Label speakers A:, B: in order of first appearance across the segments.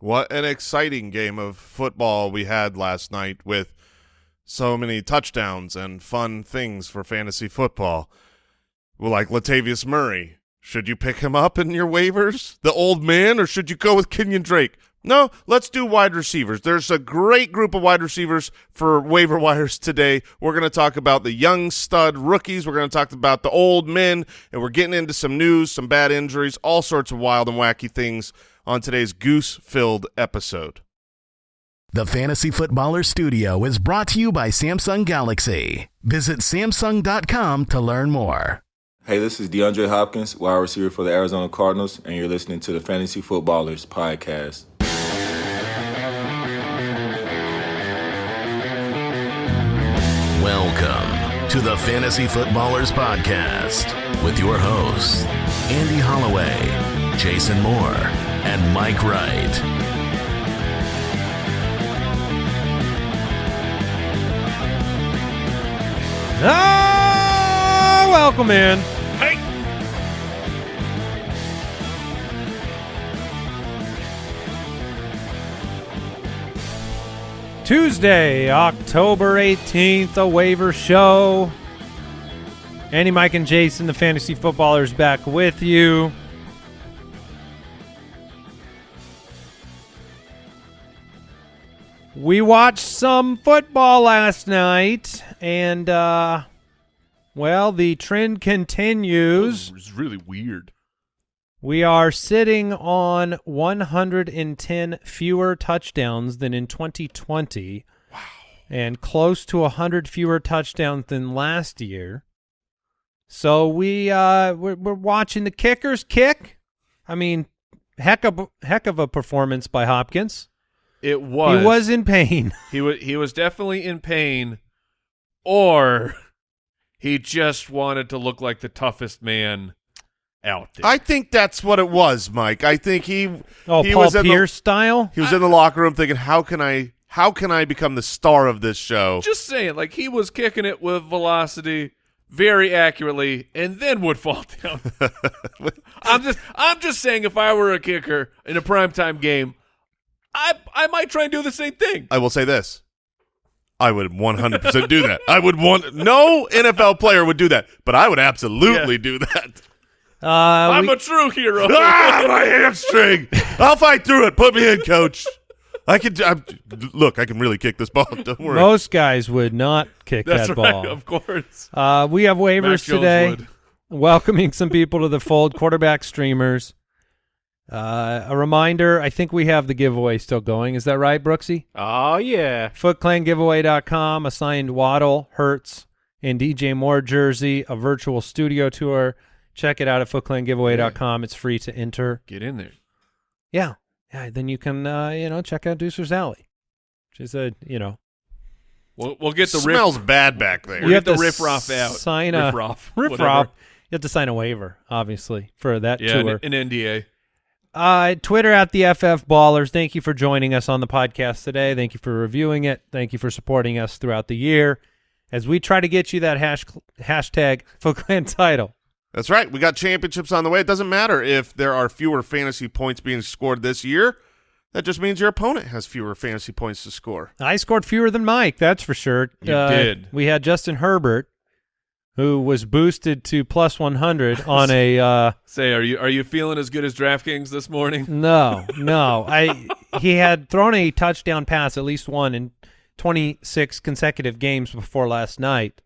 A: What an exciting game of football we had last night with so many touchdowns and fun things for fantasy football. Like Latavius Murray. Should you pick him up in your waivers, the old man, or should you go with Kenyon Drake? No, let's do wide receivers. There's a great group of wide receivers for waiver wires today. We're going to talk about the young stud rookies. We're going to talk about the old men, and we're getting into some news, some bad injuries, all sorts of wild and wacky things on today's goose-filled episode.
B: The Fantasy Footballer Studio is brought to you by Samsung Galaxy. Visit Samsung.com to learn more.
C: Hey, this is DeAndre Hopkins, wide receiver for the Arizona Cardinals, and you're listening to the Fantasy Footballers Podcast.
B: To the Fantasy Footballers Podcast with your hosts, Andy Holloway, Jason Moore, and Mike Wright.
D: Ah, welcome in.
A: Hey!
D: Tuesday, October 18th, a waiver show. Andy, Mike, and Jason, the fantasy footballers, back with you. We watched some football last night, and, uh, well, the trend continues.
A: It was really weird.
D: We are sitting on 110 fewer touchdowns than in 2020. Wow. And close to 100 fewer touchdowns than last year. So we uh we're, we're watching the kickers kick. I mean, heck of heck of a performance by Hopkins.
E: It was.
D: He was in pain.
E: He was. He was definitely in pain, or he just wanted to look like the toughest man out there.
A: I think that's what it was, Mike. I think he
D: Oh,
A: he
D: Paul
A: was in the-
D: Pierce style.
A: He was in the locker room thinking, "How can I? How can I become the star of this show?"
E: just saying, like he was kicking it with velocity very accurately, and then would fall down. I'm just. I'm just saying, if I were a kicker in a primetime game, I I might try and do the same thing.
A: I will say this: I would 100 percent do that. I would want no NFL player would do that, but I would absolutely
E: Yeah.
A: do that.
D: Uh,
E: I'm
D: we-
E: a true hero.
A: ah, my hamstring! I'll fight through it. Put me in, coach. I can. I'm, look, I can really kick this ball. Don't worry.
D: most guys would not kick
E: That's
D: that
E: right.
D: ball.
E: Of course.
D: Uh, we have waivers
E: Jones
D: today.
E: would.
D: welcoming some people to the fold, quarterback streamers. Uh, a reminder, I think we have the giveaway still going. Is that right, Brooksy?
E: Oh yeah.
D: FootClanGiveaway.com, a signed Waddle, Hurts, and DJ Moore jersey, a virtual studio tour. Check it out at FootClanGiveaway.com. It's free to enter.
E: Get in there.
D: Yeah. Yeah, then you can, uh, you know, check out Deucer's Alley, which is a, you know,
E: We'll we'll get the
A: smells
E: riff.
A: bad back there.
E: We'll
D: You
E: get
D: have
E: the
D: to
E: riff raff out.
D: sign a-
E: riff raff.
D: Riff
E: whatever.
D: Raff. You have to sign a waiver, obviously, for that
E: Yeah,
D: tour.
E: an, an NDA.
D: Uh, Twitter at the FF Ballers. Thank you for joining us on the podcast today. Thank you for reviewing it. Thank you for supporting us throughout the year as we try to get you that hash, hashtag Foot Clan title.
A: That's right. We got championships on the way. It doesn't matter if there are fewer fantasy points being scored this year. That just means your opponent has fewer fantasy points to score.
D: I scored fewer than Mike, that's for sure.
E: You
D: Uh,
E: did.
D: We had Justin Herbert, who was boosted to plus 100 on a uh,
E: Say, are you are you feeling as good as DraftKings this morning?
D: No, no. I he had thrown a touchdown pass at least one in 26 consecutive games before last night.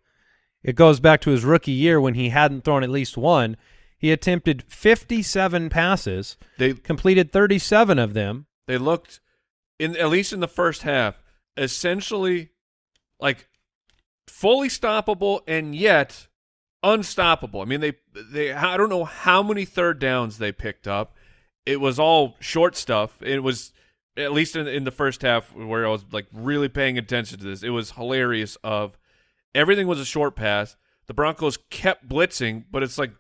D: It goes back to his rookie year when he hadn't thrown at least one. He attempted 57 passes,
E: They
D: completed 37 of them.
E: they looked in at least in the first half essentially like fully stoppable and yet unstoppable. I mean they they I don't know how many third downs they picked up. It was all short stuff. It was at least in in the first half where I was like really paying attention to this. It was hilarious of everything was a short pass. The Broncos kept blitzing, but it's like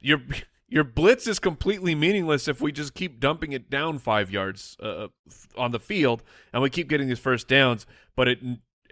E: your your blitz is completely meaningless if we just keep dumping it down five yards uh, on the field and we keep getting these first downs. But it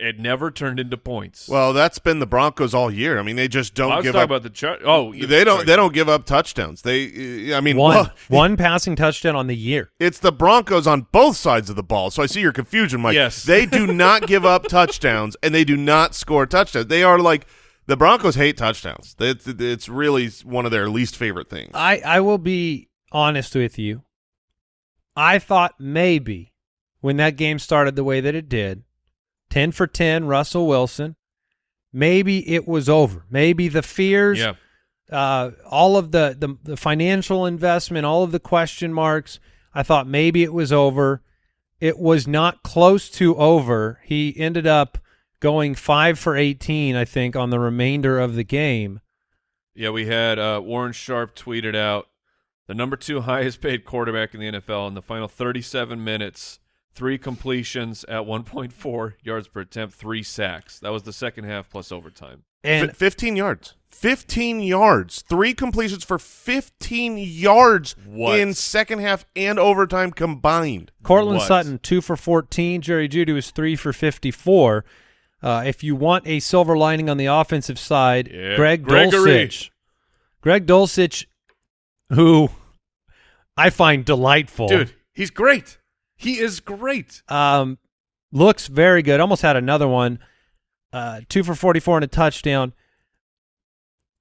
E: it never turned into points.
A: Well, that's been the Broncos all year. I mean, they just don't
E: I was
A: give
E: talking
A: up.
E: about the chart. Oh, you-
A: they don't.
E: sorry.
A: They don't give up touchdowns. They. Uh, I mean,
D: One
A: well,
D: one passing touchdown on the year.
A: it's the Broncos on both sides of the ball. So I see your confusion, Mike.
E: Yes.
A: They do not give up touchdowns, and they do not score touchdowns. They are like the Broncos hate touchdowns. It's, it's really one of their least favorite things.
D: I I will be honest with you. I thought maybe when that game started the way that it did, 10 for 10 Russell Wilson, maybe it was over. Maybe the fears
E: Yeah.
D: uh, all of the, the the financial investment, all of the question marks. I thought maybe it was over. It was not close to over. He ended up going five for eighteen, I think, on the remainder of the game.
E: Yeah, we had uh, Warren Sharp tweeted out the number two highest paid quarterback in the NFL in the final 37 minutes, three completions at 1.4 yards per attempt, three sacks. That was the second half plus overtime.
D: And
A: F- 15 yards. 15 yards. Three completions for 15 yards
E: What?
A: in second half and overtime combined.
D: Courtland
E: What?
D: Sutton two for fourteen. Jerry Jeudy was three for fifty-four. Uh, if you want a silver lining on the offensive side,
E: Yeah,
D: Greg
E: Gregory.
D: Dulcich, Greg Dulcich, who I find delightful,
E: Dude, he's great. He is great.
D: um, looks very good. Almost had another one, uh, two for forty-four and a touchdown.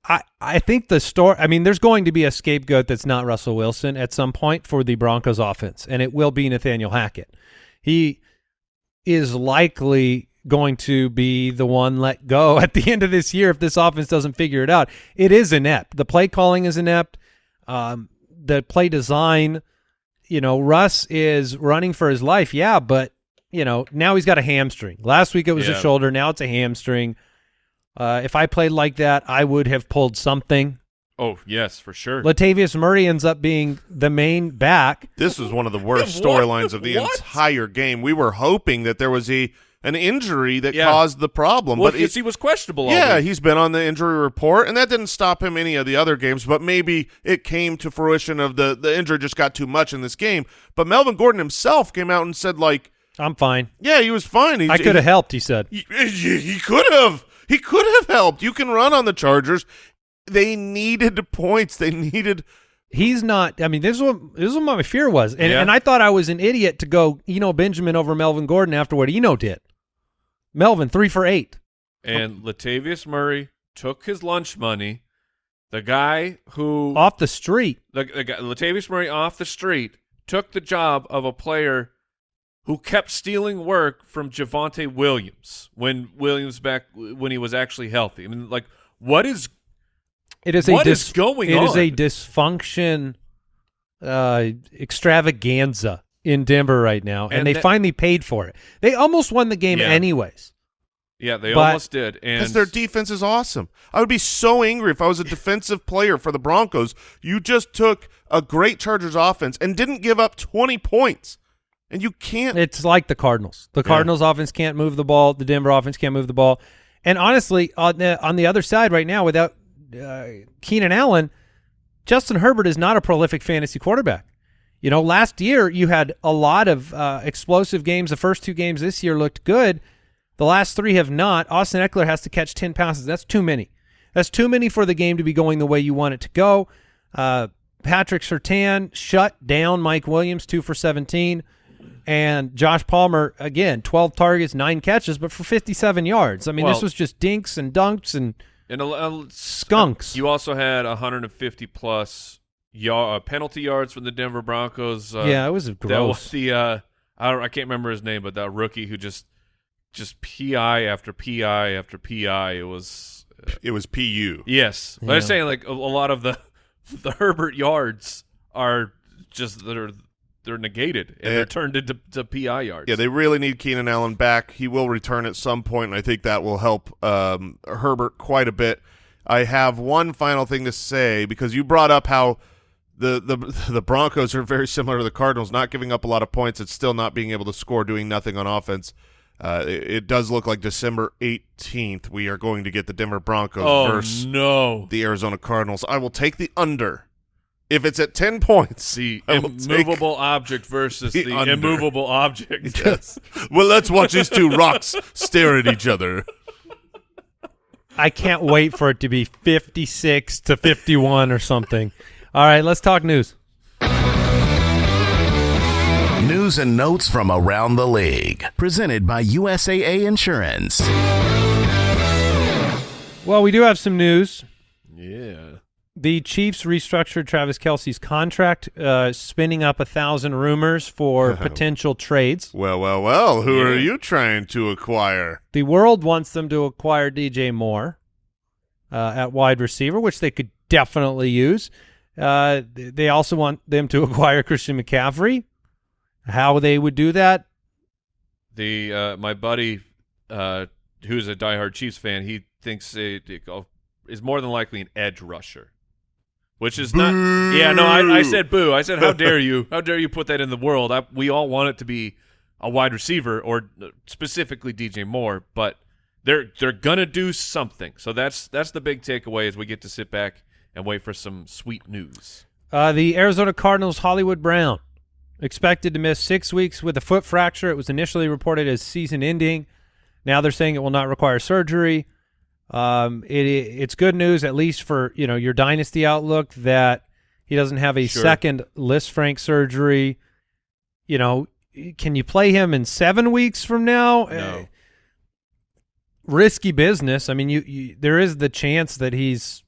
D: I I think the story. I mean, there's going to be a scapegoat that's not Russell Wilson at some point for the Broncos offense, and it will be Nathaniel Hackett. He is likely going to be the one let go at the end of this year if this offense doesn't figure it out. It is inept. The play calling is inept. Um, the play design, you know, Russ is running for his life. Yeah, but you know now he's got a hamstring. Last week it was a shoulder. Now it's a hamstring. Uh, if I played like that, I would have pulled something.
E: Oh, yes, for sure.
D: Latavius Murray ends up being the main back.
A: This was one of the worst storylines of the
E: What?
A: entire game. We were hoping that there was a an injury that
E: Yeah.
A: caused the problem,
E: well,
A: but
E: because
A: it,
E: he was questionable.
A: yeah,
E: week.
A: he's been on the injury report, and that didn't stop him any of the other games. But maybe it came to fruition of the the injury just got too much in this game. But Melvin Gordon himself came out and said like,
D: I'm fine.
A: yeah, he was fine. He,
D: I could have helped. He said.
A: He, he, he could have. He could have helped. You can run on the Chargers. They needed points. They needed.
D: He's not. I mean, this is what this is what my fear was, and
E: Yeah.
D: and I thought I was an idiot to go Eno Benjamin over Melvin Gordon after what Eno did. Melvin three for eight.
E: And Latavius Murray took his lunch money. The guy who
D: off the street.
E: the, the guy, Latavius Murray off the street took the job of a player who kept stealing work from Javonte Williams when Williams back when he was actually healthy. I mean, like, what is
D: It is
E: What
D: a
E: is going
D: It is a dysfunction, uh, extravaganza in Denver right now, and,
E: And
D: they
E: that-
D: finally paid for it. They almost won the game
E: Yeah.
D: anyways.
E: yeah? They
D: But-
E: almost did, and
A: Because their defense is awesome. I would be so angry if I was a defensive player for the Broncos. You just took a great Chargers offense and didn't give up 20 points. And you can't.
D: It's like the Cardinals. The Cardinals offense can't move the ball. The Denver offense can't move the ball. And honestly, on the on the other side right now, without uh, Keenan Allen, Justin Herbert is not a prolific fantasy quarterback. You know, last year you had a lot of uh, explosive games. The first two games this year looked good. The last three have not. Austin Ekeler has to catch ten passes. That's too many. That's too many for the game to be going the way you want it to go. Uh, Patrick Surtain shut down Mike Williams, two for seventeen. And Josh Palmer again, twelve targets, nine catches, but for fifty-seven yards. I mean, this was just dinks and dunks and
E: and a, a-
D: skunks.
E: You also had 150 plus yard, uh, penalty yards from the Denver Broncos. Uh,
D: yeah, it was gross.
E: that was the uh, I don't, I can't remember his name, but that rookie who just just pi after pi after pi. It was
A: it was PU.
E: yes. But
D: Yeah.
E: I'm saying like a, a lot of the the Herbert yards are just they're they're negated and they're turned into to pi yards.
A: Yeah, they really need Keenan Allen back. He will return at some point, and I think that will help um, Herbert quite a bit. I have one final thing to say because you brought up how the, the the Broncos are very similar to the Cardinals, not giving up a lot of points and still not being able to score, doing nothing on offense. Uh, it, it does look like December 18th we are going to get the Denver Broncos
E: oh
A: versus
E: no.
A: the Arizona Cardinals. I will take the under If it's at 10 points,
E: The
A: I will
E: immovable object versus
A: the
E: the, immovable object.
A: Yes. well, let's watch these two rocks stare at each other.
D: I can't wait for it to be 56 to 51 or something. All right, let's talk news.
B: News and notes from around the league. Presented by USAA Insurance.
D: Well, we do have some news.
E: Yeah.
D: The Chiefs restructured Travis Kelce's contract, uh, spinning up a thousand rumors for potential trades.
A: Well, well, well. Who are you trying to acquire?
D: The world wants them to acquire DJ Moore uh, at wide receiver, which they could definitely use. Uh, they also want them to acquire Christian McCaffrey. How they would do that,
E: The uh, my buddy, uh, who's a diehard Chiefs fan, he thinks it, it go- is more than likely an edge rusher, which is not. Yeah, no, I, I said boo. I said how dare you? How dare you put that in the world? I, we all want it to be a wide receiver or uh, specifically DJ Moore, but they're they're gonna do something. So that's that's the big takeaway as we get to sit back and wait for some sweet news.
D: Uh, the Arizona Cardinals' Hollywood Brown expected to miss six weeks with a foot fracture. It was initially reported as season-ending. Now they're saying it will not require surgery. Um, it, it's good news, at least for you know your dynasty outlook, that he doesn't have a
E: Sure.
D: second Lisfranc surgery. You know, can you play him in seven weeks from now?
E: No.
D: Uh, risky business. I mean, you, you there is the chance that he's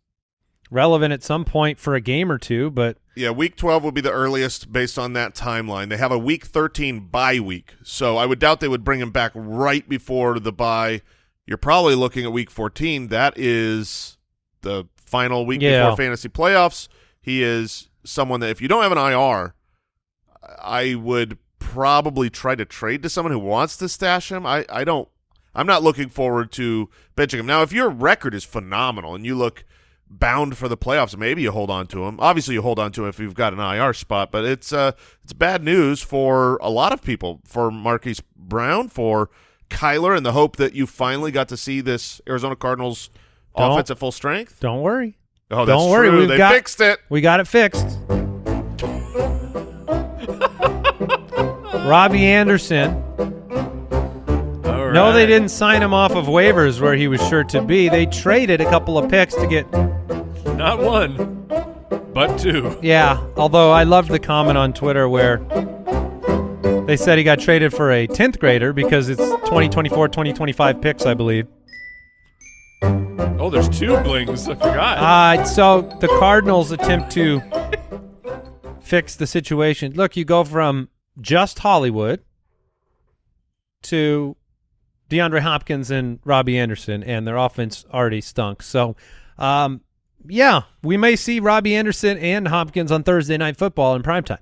D: relevant at some point for a game or two, but
A: Yeah, week 12 will be the earliest based on that timeline. They have a week 13 bye week, so I would doubt they would bring him back right before the bye. You're probably looking at week 14. That is the final week
D: Yeah.
A: before fantasy playoffs. He is someone that if you don't have an IR, I would probably try to trade to someone who wants to stash him. I, I don't I'm not looking forward to benching him. Now, if your record is phenomenal and you look bound for the playoffs, maybe you hold on to him. Obviously, you hold on to him if you've got an IR spot, but it's uh it's bad news for a lot of people. For Marquise Brown, for Kyler, and the hope that you finally got to see this Arizona Cardinals
D: Don't-
A: offense at full strength.
D: don't worry.
A: Oh, that's
D: Don't worry,
A: true.
D: we've
A: they
D: got-
A: fixed it.
D: We got it fixed. Robbie Anderson.
E: All
D: No, they didn't sign him off of waivers where he was sure to be. They traded a couple of picks to get.
E: Not one, but two.
D: Yeah, although I loved the comment on Twitter where they said he got traded for a 10th grader because it's 2024 2025 picks, I believe.
E: Oh, there's two blings. I forgot.
D: Uh, so the Cardinals attempt to fix the situation. Look, you go from just Hollywood to DeAndre Hopkins and Robbie Anderson, and their offense already stunk. So, um, yeah, we may see Robbie Anderson and Hopkins on Thursday Night Football in primetime.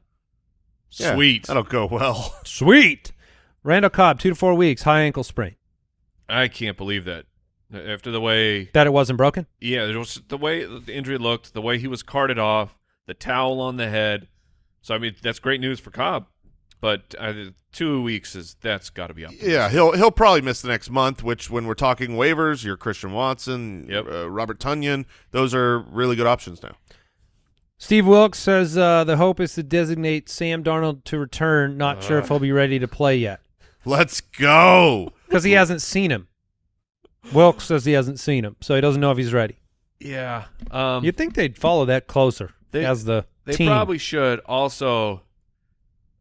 A: Yeah,
E: Sweet.
A: that'll go well.
D: Sweet. Randall Cobb, two to four weeks, high ankle sprain.
E: I can't believe that. After the way,
D: That it wasn't broken.
E: yeah, it was the way the injury looked, the way he was carted off, the towel on the head. So I mean, that's great news for Cobb. But uh, two weeks is that's got to be up.
A: Yeah, he'll he'll probably miss the next month. Which, when we're talking waivers, your Christian Watson,
E: Yep.
A: uh, Robert Tonyan, those are really good options now.
D: Steve Wilks says uh, the hope is to designate Sam Darnold to return. Not sure if he'll be ready to play yet
A: Let's go.
D: because he hasn't seen him. Wilks says he hasn't seen him, so he doesn't know if he's ready.
E: Yeah. Um,
D: You'd think they'd follow that closer
E: They-
D: as the
E: They
D: team.
E: probably should. Also,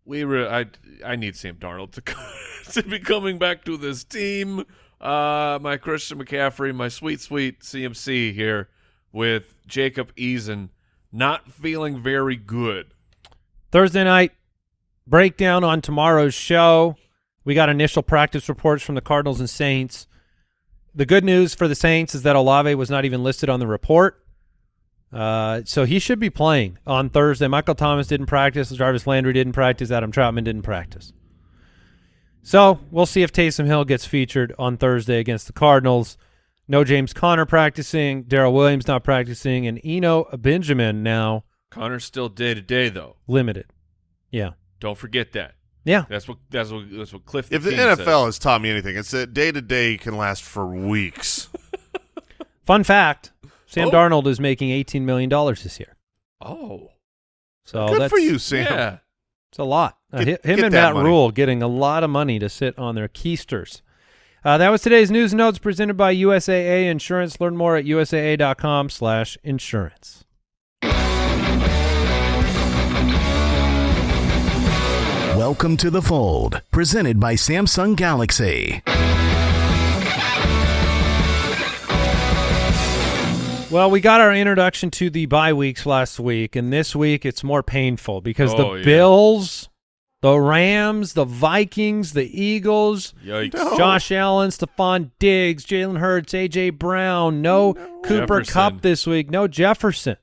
E: we re- I I need Sam Darnold to to be coming back to this team. Uh, my Christian McCaffrey, my sweet sweet CMC here with Jacob Eason, not feeling very good.
D: Thursday night breakdown on tomorrow's show. We got initial practice reports from the Cardinals and Saints. The good news for the Saints is that Olave was not even listed on the report. Uh, so he should be playing on Thursday. Michael Thomas didn't practice. Jarvis Landry didn't practice. Adam Trautman didn't practice. So we'll see if Taysom Hill gets featured on Thursday against the Cardinals. No James Conner practicing. Darrel Williams not practicing. And Eno Benjamin now
E: Conner's still day to day though.
D: limited. Yeah.
E: Don't forget that.
D: Yeah.
E: That's what that's what that's what Cliff.
A: If the
E: King
A: NFL
E: says.
A: has taught me anything, it's that day to day can last for weeks.
D: Fun fact: Sam
E: Oh.
D: Darnold is making eighteen million dollars this year.
E: oh
D: So
A: Good
D: that's,
A: for you, Sam.
E: Yeah.
D: It's a lot. Uh,
A: Get-
D: hi- him
A: get
D: and Matt
A: money.
D: Rhule getting a lot of money to sit on their keisters. Uh, that was today's news notes presented by USAA Insurance. Learn more at usaa.com slash insurance.
B: Welcome to the fold, presented by Samsung Galaxy.
D: Well, we got our introduction to the bye weeks last week, and this week it's more painful because
E: Oh,
D: the
E: yeah.
D: Bills, the Rams, the Vikings, the Eagles,
E: Yikes.
D: Josh Allen, Stefon Diggs, Jalen Hurts, AJ Brown, no, Cooper
E: Jefferson.
D: Kupp this week, no Jefferson.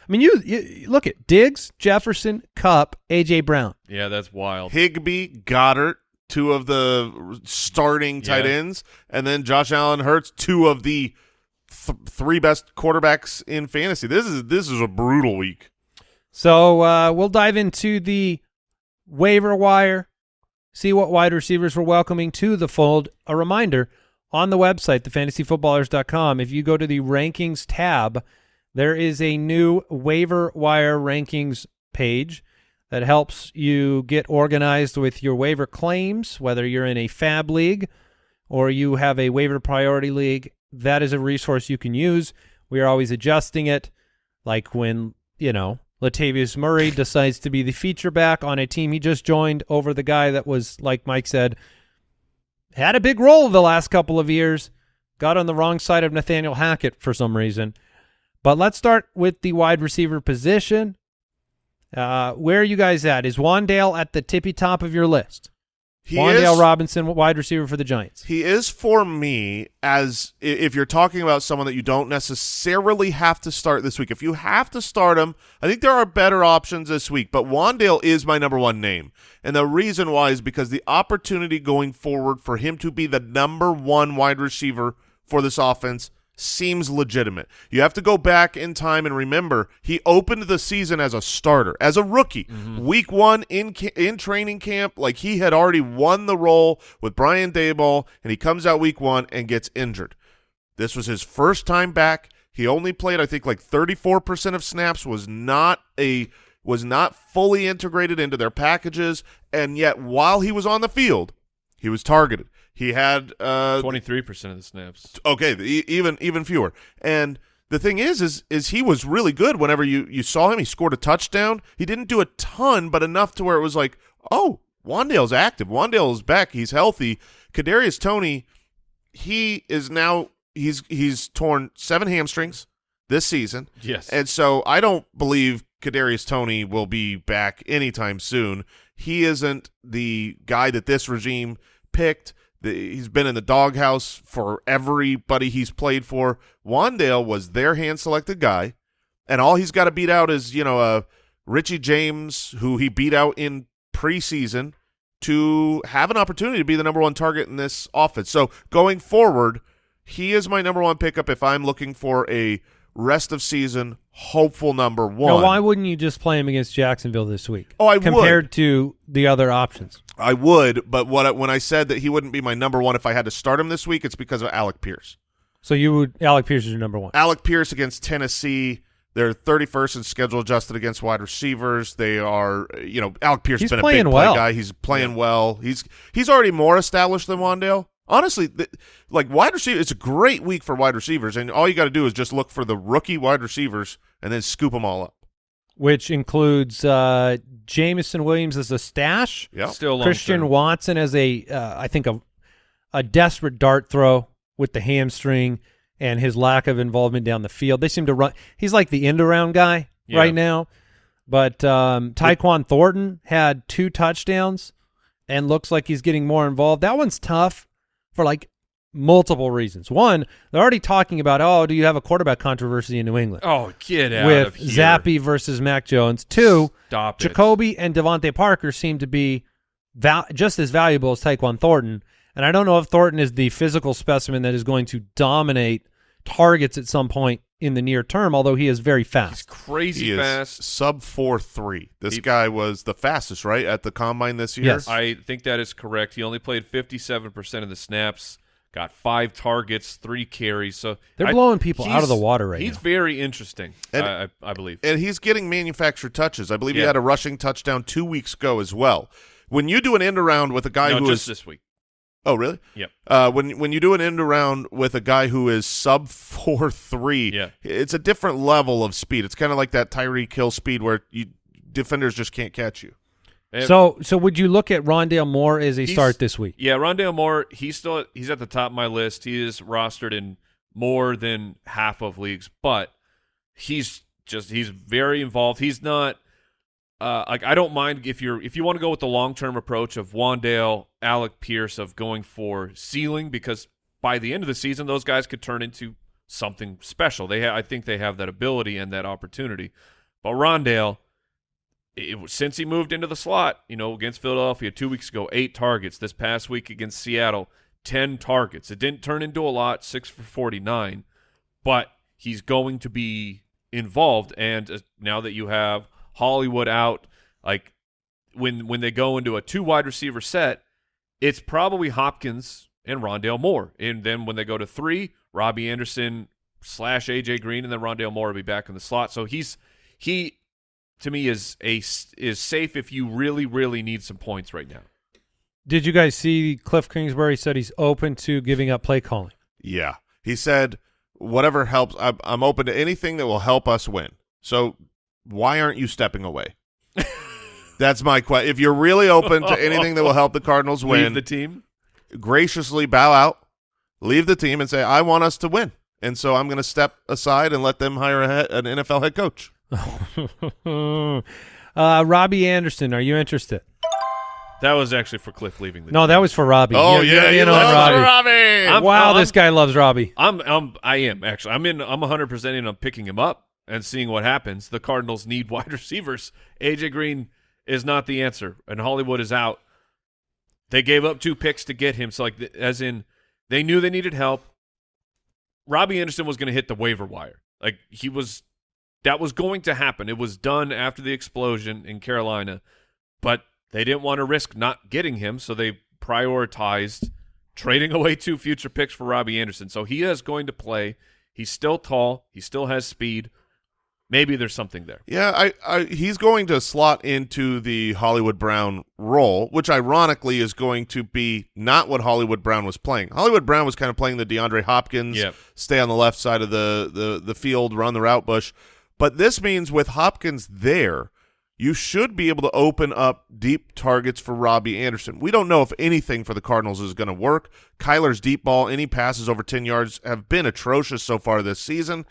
D: I mean, you, you look at Diggs, Jefferson, Kupp, AJ Brown.
E: Yeah, that's wild.
A: Higbee, Goedert, two of the starting tight
E: Yeah.
A: ends, and then Josh Allen Hurts, two of the th- three best quarterbacks in fantasy. This is this is a brutal week.
D: So uh, we'll dive into the waiver wire, see what wide receivers we're welcoming to the fold. A reminder on the website, thefantasyfootballers.com, if you go to the rankings tab, there is a new waiver wire rankings page that helps you get organized with your waiver claims, whether you're in a FAAB league or you have a waiver priority league. That is a resource you can use. We are always adjusting it. Like when you know Latavius Murray decides to be the feature back on a team he just joined over the guy that was like Mike said had a big role the last couple of years got on the wrong side of Nathaniel Hackett for some reason. But let's start with the wide receiver position. Uh, where are you guys at? Is Wan'Dale at the tippy top of your list
A: He
D: Wan'Dale
A: is,
D: Robinson wide receiver for the Giants
A: He is for me as if you're talking about someone that you don't necessarily have to start this week. If you have to start him, I think there are better options this week. But Wan'Dale is my number one name, and the reason why is because the opportunity going forward for him to be the number one wide receiver for this offense seems legitimate. You have to go back in time and remember he opened the season as a starter, as a rookie. Mm-hmm. Week 1 in in training camp, like he had already won the role with Brian Daboll and he comes out week 1 and gets injured. This was his first time back. He only played I think like 34% of snaps was not a was not fully integrated into their packages and yet while he was on the field, he was targeted. He had uh
E: 23% of the snaps.
A: okay e- even even fewer and the thing is is is he was really good whenever you you saw him he scored a touchdown he didn't do a ton but enough to where it was like oh Wan'Dale's active Wan'Dale is back he's healthy Kadarius Toney he is now he's he's torn seven hamstrings this season
E: Yes.
A: and so I don't believe Kadarius Toney will be back anytime soon. He isn't the guy that this regime picked. The, he's been in the doghouse for everybody he's played for. Wan'Dale was their hand-selected guy, and all he's got to beat out is you know uh, Richie James, who he beat out in preseason, to have an opportunity to be the number one target in this offense. So going forward, he is my number one pickup if I'm looking for a rest of season hopeful number one.
D: now why wouldn't you just play him against Jacksonville this week
A: Oh, I would.
D: compared to the other options
A: I would, but what I, when I said that he wouldn't be my number one if I had to start him this week, it's because of Alec Pierce.
D: so you would Alec Pierce is your number one
A: Alec Pierce against Tennessee. They're 31st in schedule adjusted against wide receivers. They are, you know, Alec Pierce has been a big play
D: well.
A: guy. He's playing well. He's he's already more established than Wan'Dale. Honestly, th- like wide receiver, it's a great week for wide receivers, and all you got to do is just look for the rookie wide receivers and then scoop them all up.
D: which includes uh, Jameson Williams as a stash,
A: Yeah,
E: Still
D: Christian
E: term.
D: Watson as a, uh, I think a, a desperate dart throw with the hamstring and his lack of involvement down the field. They seem to run. He's like the end around guy
E: Yeah.
D: right now. But um, Tyquan Thornton had two touchdowns and looks like he's getting more involved. That one's tough for like multiple reasons. One, they're already talking about, oh, do you have a quarterback controversy in New England?
E: Oh, get out
D: with
E: of here.
D: Zappe versus Mac Jones. Two,
E: Stop it.
D: Jakobi and DeVante Parker seem to be val- just as valuable as Tyquan Thornton. And I don't know if Thornton is the physical specimen that is going to dominate targets at some point in the near term, although he is very
E: He's
D: fast.
E: crazy
A: he
E: fast.
A: sub four three. This
E: He-
A: guy was the fastest, right, at the combine this year.
D: Yes.
E: I think that is correct. He only played 57% of the snaps got five targets, three carries. So
D: They're
E: I-
D: blowing people out of the water right
E: He's
D: now.
E: He's very interesting,
A: And-
E: I, I, I believe.
A: and he's getting manufactured touches. I believe he had a rushing touchdown two weeks ago as well. When you do an end around with a guy
E: no,
A: who
E: just
A: is
E: this week.
A: Oh really
E: Yep.
A: uh, when when you do an end around with a guy who is sub four three,
E: Yeah.
A: it's a different level of speed. It's kind of like that Tyreek Hill speed where you defenders just can't catch you.
E: And-
D: So, so would you look at Rondale Moore as a start this week?
E: Yeah, Rondale Moore, he's still he's at the top of my list. He is rostered in more than half of leagues, but he's just he's very involved. He's not uh like I don't mind if you're if you want to go with the long term approach of Wan'Dale, Alec Pierce of going for ceiling because by the end of the season those guys could turn into something special. They I think they have that ability and that opportunity. But Rondale it, since he moved into the slot, you know, against Philadelphia two weeks ago, eight targets. This past week against Seattle, ten targets. It didn't turn into a lot, six for forty-nine, but he's going to be involved. And uh, now that you have Hollywood out, like when when they go into a two wide receiver set, it's probably Hopkins and Rondale Moore. And then when they go to three, Robbie Anderson slash AJ Green, and then Rondale Moore will be back in the slot. So he's he to me is a is safe if you really really need some points right now.
D: Did you guys see Cliff Kingsbury said he's open to giving up play calling?
A: Yeah, he said whatever helps. I'm, I'm open to anything that will help us win. So why aren't you stepping away? That's my question. If you're really open to anything that will help the Cardinals win,
E: Leave the team.
A: graciously bow out, leave the team, and say, "I want us to win." And so I'm going to step aside and let them hire a head, an NFL head coach.
D: uh, Robbie Anderson, are you interested?
E: That was actually for Cliff leaving the
D: No,
E: team.
D: that was for Robbie.
A: Oh
D: You're-
A: yeah,
D: you're
A: you
D: in Robbie.
A: Robbie.
E: I'm-
D: wow,
E: I'm-
D: this guy loves Robbie.
E: I'm I'm I am actually. I'm in I'm 100% in on picking him up and seeing what happens. The Cardinals need wide receivers. AJ Green is not the answer and Hollywood is out. They gave up two picks to get him. So like as in they knew they needed help. Robbie Anderson was going to hit the waiver wire. Like he was that was going to happen. It was done after the explosion in Carolina, but they didn't want to risk not getting him, so they prioritized trading away two future picks for Robbie Anderson. So he is going to play. He's still tall. He still has speed. Maybe there's something there.
A: Yeah, I, I he's going to slot into the Hollywood Brown role, which ironically is going to be not what Hollywood Brown was playing. Hollywood Brown was kind of playing the DeAndre Hopkins,
E: Yep.
A: stay on the left side of the, the, the field, run the route bush. But this means with Hopkins there, you should be able to open up deep targets for Robbie Anderson. We don't know if anything for the Cardinals is going to work. Kyler's deep ball, any passes over 10 yards have been atrocious so far this season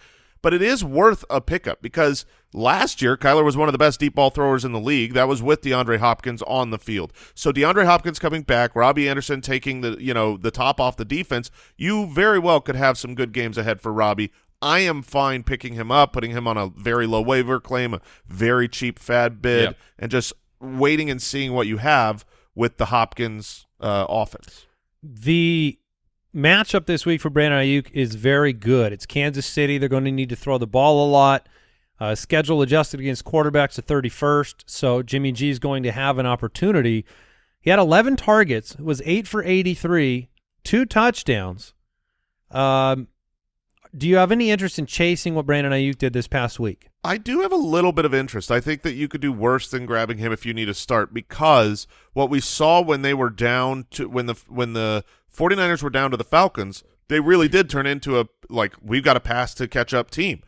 A: but it is worth a pickup because last year Kyler was one of the best deep ball throwers in the league. That was with DeAndre Hopkins on the field. So DeAndre Hopkins coming back, Robbie Anderson taking the you know the top off the defense. You very well could have some good games ahead for Robbie. I am fine picking him up, putting him on a very low waiver claim, a very cheap FAAB bid,
E: Yep.
A: and just waiting and seeing what you have with the Hopkins uh, offense.
D: The matchup this week for Brandon Aiyuk is very good. It's Kansas City. They're going to need to throw the ball a lot. Uh, schedule adjusted against quarterbacks the 31st, so Jimmy G is going to have an opportunity. He had 11 targets, was 8 for 83, two touchdowns. Um, do you have any interest in chasing what Brandon Aiyuk did this past week?
A: I do have a little bit of interest. I think that you could do worse than grabbing him if you need a start because what we saw when they were down to when the when the 49ers were down to the Falcons, they really did turn into a like we've got a pass to catch up team.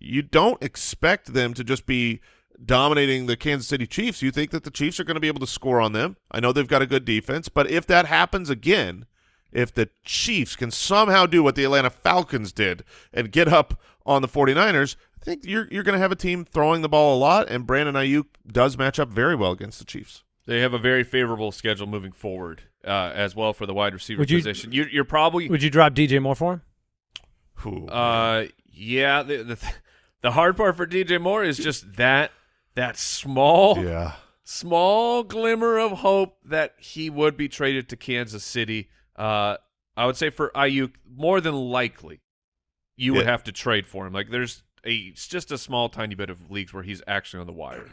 A: You don't expect them to just be dominating the Kansas City Chiefs. You think that the Chiefs are going to be able to score on them. I know they've got a good defense, but if that happens again, if the Chiefs can somehow do what the Atlanta Falcons did and get up on the 49ers, I think you're you're going to have a team throwing the ball a lot, and Brandon Aiyuk does match up very well against the Chiefs.
E: They have a very favorable schedule moving forward uh, as well for the wide receiver
D: Would you-
E: position. You, you're probably
D: Would you drop DJ Moore for him?
A: Ooh.
E: Uh, yeah. The, the the hard part for DJ Moore is just that that small
A: yeah.
E: small glimmer of hope that he would be traded to Kansas City. Uh, I would say for Aiyuk, more than likely, you would have to trade for him. Like there's a it's just a small tiny bit of leagues where he's actually on the wire.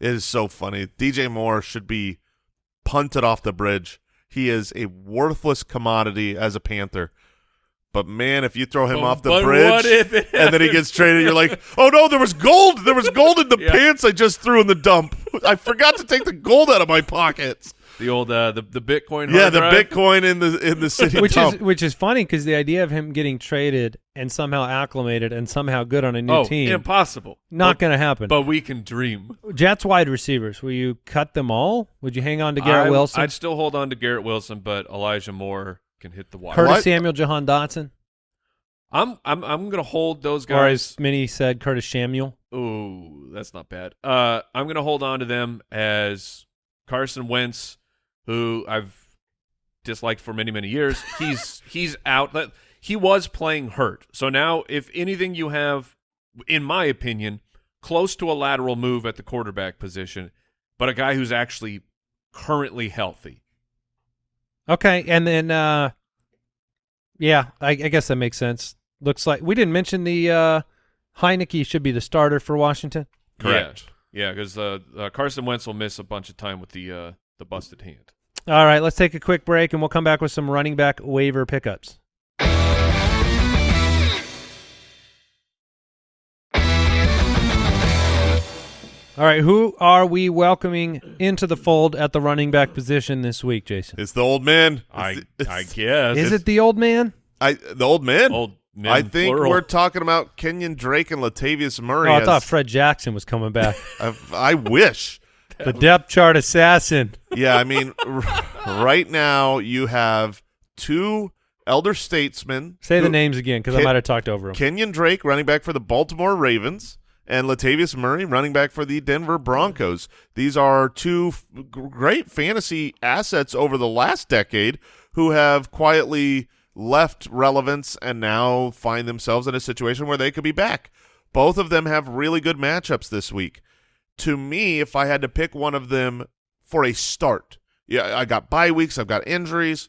A: It is so funny. DJ Moore should be punted off the bridge. he is a worthless commodity as a Panther. But man, if you throw him
E: But-
A: off the bridge
E: what if it
A: and then he gets traded, you're like, oh no, there was gold. There was gold in the
E: Yeah.
A: pants I just threw in the dump. I forgot to take the gold out of my pockets.
E: The old uh, the the Bitcoin.
A: Yeah, the
E: drive.
A: Bitcoin in the in the city
D: which
A: dump.
D: is which is funny because the idea of him getting traded and somehow acclimated and somehow good on a new
E: Oh,
D: team
E: impossible.
D: not
E: But-
D: going to happen.
E: But we can dream.
D: Jets wide receivers, will you cut them all? Would you hang on to Garrett
E: I-
D: Wilson?
E: I'd still hold on to Garrett Wilson, but Elijah Moore can hit the wire.
D: Curtis
A: What?
D: Samuel, Jahan Dotson,
E: I'm I'm I'm gonna hold those
D: or
E: guys.
D: as Minnie said, Curtis Samuel.
E: Ooh, that's not bad. Uh, I'm gonna hold on to them as Carson Wentz, who I've disliked for many many years. He's he's out. He was playing hurt, so now if anything, you have, in my opinion, close to a lateral move at the quarterback position, but a guy who's actually currently healthy.
D: Okay, and then uh, yeah, I, I guess that makes sense. Looks like we didn't mention the uh, Heinicke should be the starter for Washington.
A: Correct.
E: Yeah, because uh, uh, Carson Wentz will miss a bunch of time with the uh, the busted hand.
D: All right, let's take a quick break and we'll come back with some running back waiver pickups. All right, who are we welcoming into the fold at the running back position this week, Jason?
A: It's the old man.
E: I
A: It's-
E: I guess
D: Is it the old man?
A: I the old man.
E: old men
A: I think
E: plural.
A: we're talking about Kenyon Drake and Latavius Murray.
D: Oh, I
A: as-
D: thought Fred Jackson was coming back.
A: I, I wish.
D: the depth chart assassin.
A: Yeah, I mean, r- right now you have two elder statesmen.
D: Say the names again because I might have talked over them.
A: Kenyon Drake, running back for the Baltimore Ravens, and Latavius Murray, running back for the Denver Broncos. These are two great fantasy assets over the last decade who have quietly left relevance and now find themselves in a situation where they could be back. Both of them have really good matchups this week. To me, if I had to pick one of them for a start, yeah, I got bye weeks, I've got injuries.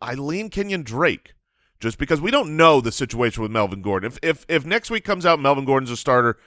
A: I lean Kenyon Drake just because we don't know the situation with Melvin Gordon. If if if next week comes out Melvin Gordon's a starter,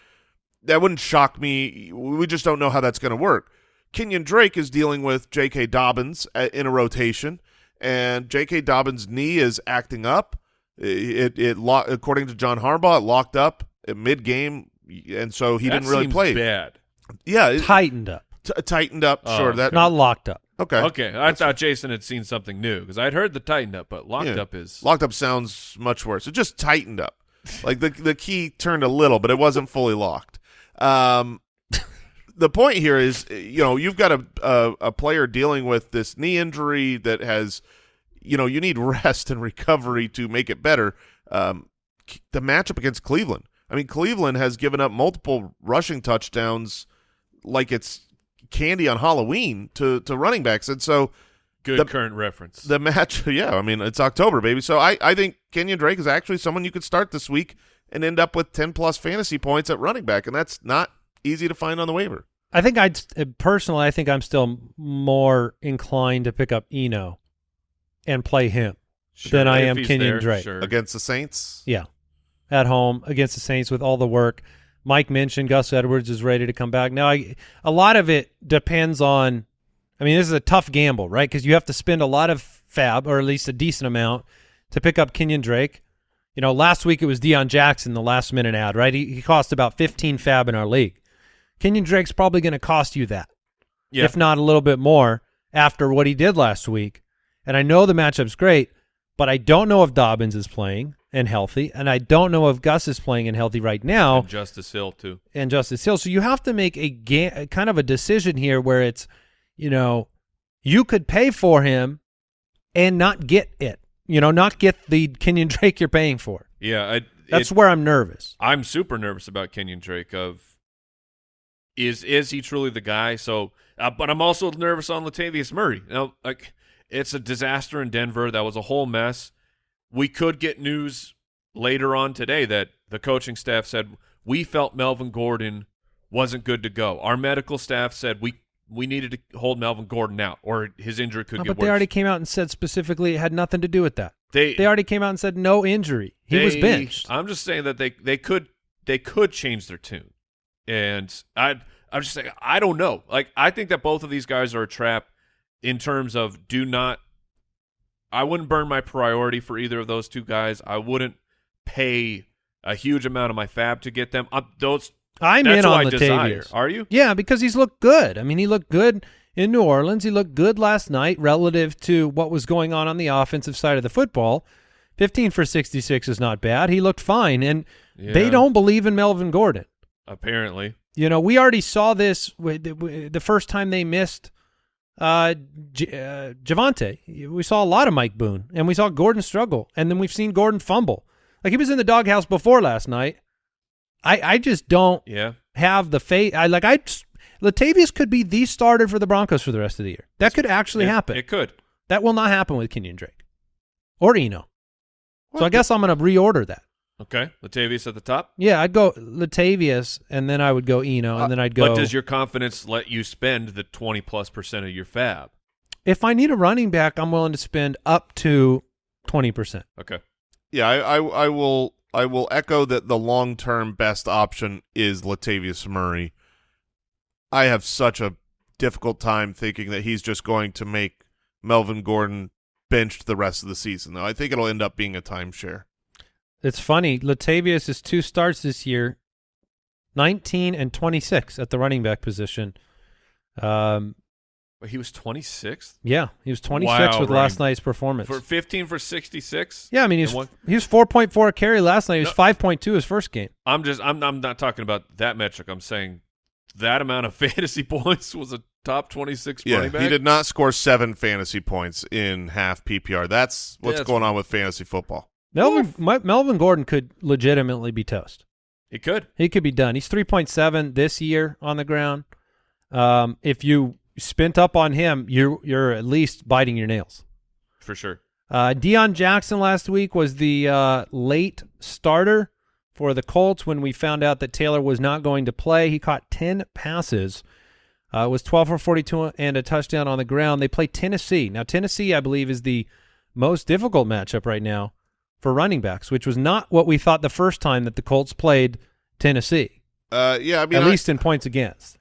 A: that wouldn't shock me. We just don't know how that's going to work. Kenyon Drake is dealing with J.K. Dobbins uh, in a rotation, and J.K. Dobbins' knee is acting up. It it, lo- according to John Harbaugh, it locked up mid game, and so he
E: That
A: didn't really
E: seems
A: play.
E: Bad.
A: Yeah, it,
D: Tightened up,
A: t- tightened up.
E: Oh,
A: sure, that
D: not locked up.
A: Okay.
E: Okay, I thought Jason had seen something new because I'd heard the tighten up, but locked
A: Yeah.
E: up is
A: Locked up sounds much worse. It just tightened up. Like the the key turned a little, but it wasn't fully locked. Um, the point here is, you know, you've got a, a a player dealing with this knee injury that has, you know, you need rest and recovery to make it better. Um, the matchup against Cleveland. I mean, Cleveland has given up multiple rushing touchdowns, like it's candy on Halloween to to running backs, and so
E: good
A: the-
E: current reference.
A: the match, yeah, I mean, it's October, baby. So I, I think Kenyon Drake is actually someone you could start this week and end up with 10 plus fantasy points at running back, and that's not easy to find on the waiver.
D: I think I'd uh, personally, I think I'm still more inclined to pick up Eno and play him
E: Sure,
D: than I am
E: he's
D: Kenyon
E: there,
D: Drake.
E: Sure.
A: Against the Saints,
D: Yeah, at home against the Saints with all the work. Mike mentioned Gus Edwards is ready to come back. Now, I, a lot of it depends on. I mean, this is a tough gamble, right? Because you have to spend a lot of FAAB, or at least a decent amount, to pick up Kenyon Drake. You know, last week it was Deon Jackson, the last minute ad, right? He, he cost about 15 FAAB in our league. Kenyon Drake's probably going to cost you that,
E: yeah.
D: if not a little bit more, after what he did last week. And I know the matchup's great, but I don't know if Dobbins is playing and healthy, and I don't know if Gus is playing and healthy right now
E: And Justice Hill too.
D: and Justice Hill. So you have to make a kind of a decision here where it's, you know, you could pay for him and not get it. You know, not get the Kenyon Drake you're paying for.
E: Yeah, I,
D: That's
E: it-
D: where I'm nervous.
E: I'm super nervous about Kenyon Drake. Of is is he truly the guy? So, uh, but I'm also nervous on Latavius Murray. Now, like it's a disaster in Denver. That was a whole mess. We could get news later on today that the coaching staff said we felt Melvin Gordon wasn't good to go. Our medical staff said we we needed to hold Melvin Gordon out, or his injury could
D: Oh,
E: get
D: but
E: worse.
D: they already came out and said specifically it had nothing to do with that.
E: they
D: They already came out and said no injury. He was benched.
E: I'm just saying that they they could they could change their tune, and I I'm just saying I don't know. Like I think that both of these guys are a trap, in terms of do not. I wouldn't burn my priority for either of those two guys. I wouldn't pay a huge amount of my FAAB to get them. Uh, those
D: I'm in on
E: I.
D: Latavius.
E: Are you?
D: Yeah, because he's looked good. I mean, he looked good in New Orleans. He looked good last night relative to what was going on on the offensive side of the football. 15 for 66 is not bad. He looked fine, and they don't believe in Melvin Gordon.
E: Apparently,
D: You know, we already saw this with the first time they missed uh, J- uh, Javonte. We saw a lot of Mike Boone, and we saw Gordon struggle, and then we've seen Gordon fumble. Like he was in the doghouse before last night. I I just don't
E: yeah.
D: have the faith. I like I Latavius could be the starter for the Broncos for the rest of the year. That could actually
E: It-
D: happen.
E: It could.
D: that will not happen with Kenyon Drake or Eno. So I guess I'm going to reorder that.
E: Okay, Latavius at the top.
D: Yeah, I'd go Latavius, and then I would go Eno, and uh, then I'd go.
E: But does your confidence let you spend the twenty plus percent of your FAAB?
D: if I need a running back, I'm willing to spend up to twenty percent.
E: Okay.
A: Yeah, I, I I will I will echo that the long term best option is Latavius Murray. I have such a difficult time thinking that he's just going to make Melvin Gordon benched the rest of the season. Though I think it'll end up being a timeshare.
D: It's funny. Latavius is two starts this year, 19 and 26 at the running back position. Um,
E: But he was twenty sixth
D: yeah, he was 26
E: Wow,
D: with
E: running-
D: last night's performance.
E: for fifteen for sixty six.
D: yeah, I mean he was
E: one-
D: he was 4.4 carry last night. He was
E: No.
D: 5.2 his first game.
E: I'm just I'm I'm not talking about that metric. I'm saying that amount of fantasy points was a top twenty six
A: Yeah,
E: running back.
A: he did not score seven fantasy points in half PPR. That's what's
E: That's-
A: going on with fantasy football.
D: Melvin my, Melvin Gordon could legitimately be toast.
E: He could.
D: He could be done. He's 3.7 this year on the ground. Um, if you spent up on him, you're you're at least biting your nails.
E: For sure.
D: Uh, Deon Jackson last week was the uh, late starter for the Colts when we found out that Taylor was not going to play. He caught 10 passes, uh, was 12 for 42 and a touchdown on the ground. They play Tennessee. Now, Tennessee, I believe, is the most difficult matchup right now for running backs, which was not what we thought the first time that the Colts played Tennessee,
A: Uh, yeah, I mean,
D: at
A: I-
D: least in points against.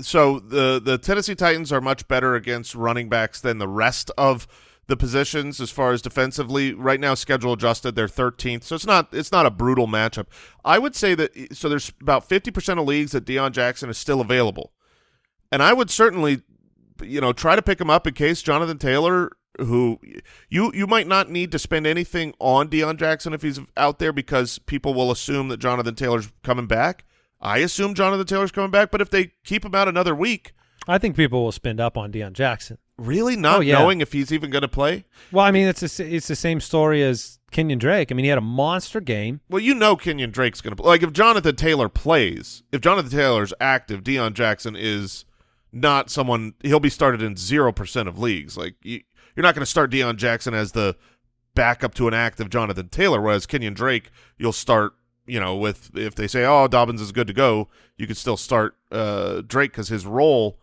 A: so the the Tennessee Titans are much better against running backs than the rest of the positions as far as defensively. Right now, schedule adjusted, they're 13th, so it's not it's not a brutal matchup. I would say that so there's about 50% of leagues that Deon Jackson is still available, and I would certainly you know try to pick him up in case Jonathan Taylor. Who you you might not need to spend anything on Deon Jackson if he's out there because people will assume that Jonathan Taylor's coming back. I assume Jonathan Taylor's coming back, but if they keep him out another week,
D: I think people will spend up on Deon Jackson.
A: really not
D: Oh, yeah.
A: knowing if he's even going to play.
D: Well, I mean, it's a, it's the same story as Kenyan Drake. I mean, he had a monster game.
A: Well, you know Kenyan Drake's going to play. Like if Jonathan Taylor plays, if Jonathan Taylor's active, Deon Jackson is not someone. He'll be started in zero percent of leagues. Like you, you're not going to start Deon Jackson as the backup to an active Jonathan Taylor. Whereas Kenyan Drake, you'll start. You know, with if they say, "Oh, Dobbins is good to go," you could still start uh, Drake because his role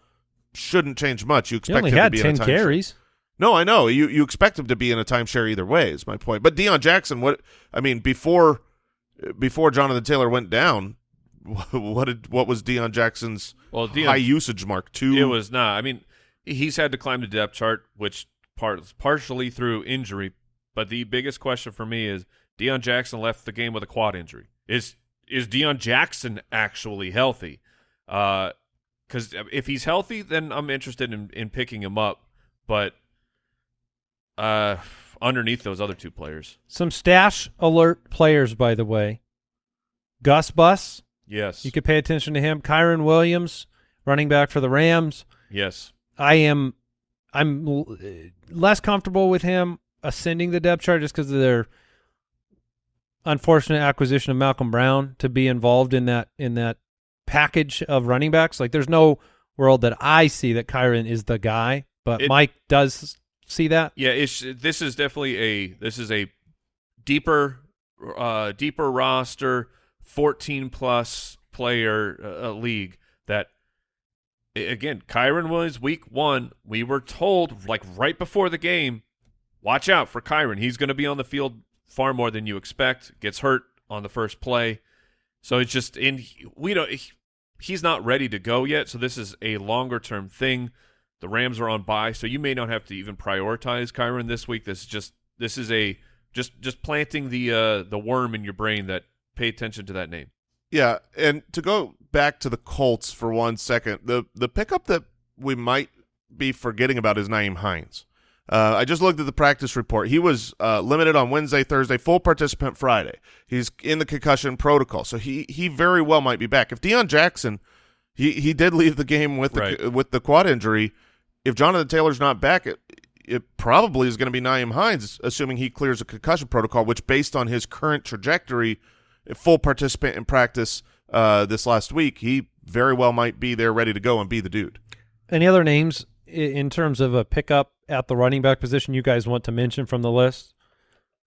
A: shouldn't change much. You expect him to be in
D: 10
A: a
D: carries.
A: No, I know. You you expect him to be in a timeshare either way is my point. But Deon Jackson, what I mean before before Jonathan Taylor went down, what did what was Deon Jackson's
E: Well, Deon-
A: high usage mark? Two.
E: It was not. I mean, he's had to climb the depth chart, which part partially through injury. But the biggest question for me is Deon Jackson left the game with a quad injury. Is is Deon Jackson actually healthy? Because if he's healthy, then I'm interested in, in picking him up. But uh, underneath those other two players,
D: Some stash alert players, by the way. Gus Bus,
E: yes,
D: you could pay attention to him. Kyren Williams, running back for the Rams.
E: yes,
D: I am, I'm less comfortable with him ascending the depth chart just because of their unfortunate acquisition of Malcolm Brown to be involved in that in that package of running backs. Like, there's no world that I see that Kyren is the guy, but
E: It-
D: Mike does see that.
E: Yeah, it's this is definitely a this is a deeper uh deeper roster 14 plus player uh, uh, league that again Kyren was week 1 we were told like right before the game watch out for Kyren. He's going to be on the field far more than you expect. Gets hurt on the first play. So it's just in we don't he's not ready to go yet so this is a longer term thing. The Rams are on bye, so you may not have to even prioritize Kyren this week. This is just this is a just just planting the uh, the worm in your brain that pay attention to that name.
A: Yeah, and to go back to the Colts for one second, the the pickup that we might be forgetting about is Nyheim Hines. Uh, I just looked at the practice report. He was uh, limited on Wednesday, Thursday, full participant Friday. He's in the concussion protocol, so he he very well might be back. If Deon Jackson, he he did leave the game with the
E: Right.
A: with the quad injury. If Jonathan Taylor's not back, it it probably is going to be Nyheim Hines, assuming he clears a concussion protocol, which based on his current trajectory, full participant in practice uh, this last week, he very well might be there ready to go and be the dude.
D: Any other names in terms of a pickup at the running back position you guys want to mention from the list?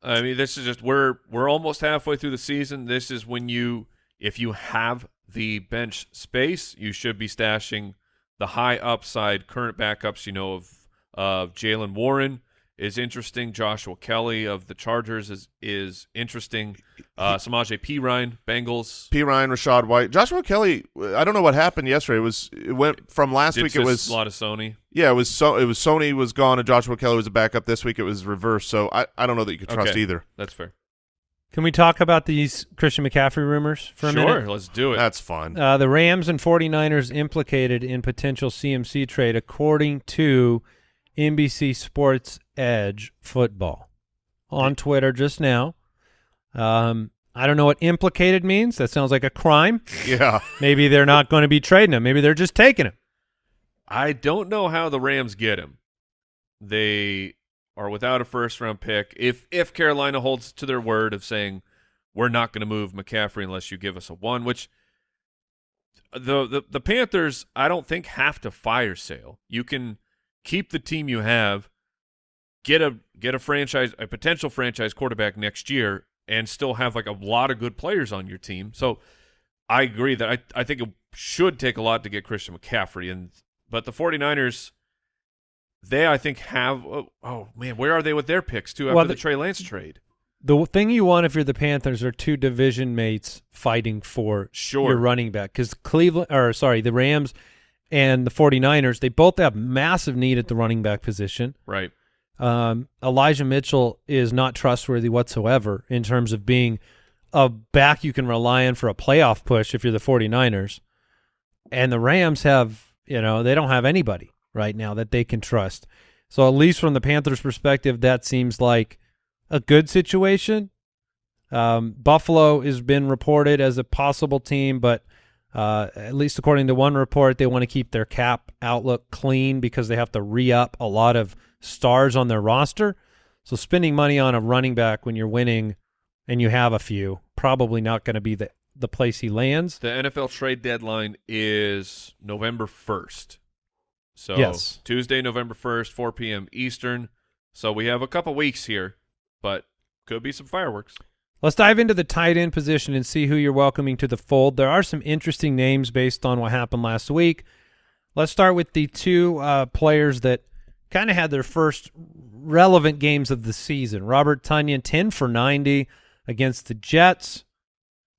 E: I mean, this is just we're we're almost halfway through the season. This is when you, if you have the bench space, you should be stashing the high upside current backups. You know of of Jaylen Warren is interesting. Joshua Kelly of the Chargers is is interesting. Uh, Samaje Perine Bengals.
A: P. Ryan, Rachaad White, Joshua Kelly. I don't know what happened yesterday. It was it went from last
E: Did
A: week. It was
E: a lot of Sony.
A: yeah, it was so it was Sony was gone and Joshua Kelly was a backup. This week it was reversed. So I, I don't know that you could trust
E: Okay.
A: either.
E: That's fair.
D: Can we talk about these Christian McCaffrey rumors for a
E: sure,
D: minute?
E: let's do it.
A: That's fun.
D: Uh, the Rams and 49ers implicated in potential CMC trade, according to NBC Sports Edge Football on Twitter just now. Um, I don't know what implicated means. That sounds like a crime.
A: yeah,
D: Maybe they're not going to be trading him. Maybe they're just taking him.
E: I don't know how the Rams get him. They are without a first round pick. If if Carolina holds to their word of saying we're not going to move McCaffrey unless you give us a one, which the, the the Panthers I don't think have to fire sale. You can keep the team you have, get a get a franchise a potential franchise quarterback next year and still have like a lot of good players on your team. So I agree that I I think it should take a lot to get Christian McCaffrey and but the 49ers they I think have oh, oh man, where are they with their picks too after
D: Well,
E: the
D: the-
E: Trey Lance trade?
D: The thing you want if you're the Panthers are two division mates fighting for
E: Sure.
D: your running back because Cleveland or sorry the Rams and the 49ers they both have massive need at the running back position.
E: Right.
D: Um, Elijah Mitchell is not trustworthy whatsoever in terms of being a back you can rely on for a playoff push if you're the 49ers. And the Rams have, you know, they don't have anybody right now that they can trust. So at least from the Panthers' perspective, that seems like a good situation. Um, Buffalo has been reported as a possible team, but uh, at least according to one report, they want to keep their cap outlook clean because they have to re-up a lot of stars on their roster. So spending money on a running back when you're winning and you have a few, probably not going to be the the place he lands.
E: The NFL trade deadline is November 1st. So
D: Yes.
E: Tuesday, November 1st, 4 p.m. Eastern. So we have a couple weeks here, but could be some fireworks.
D: Let's dive into the tight end position and see who you're welcoming to the fold. There are some interesting names based on what happened last week. Let's start with the two uh, players that kind of had their first relevant games of the season. Robert Tonyan, 10 for 90 against the Jets.